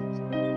Jesus.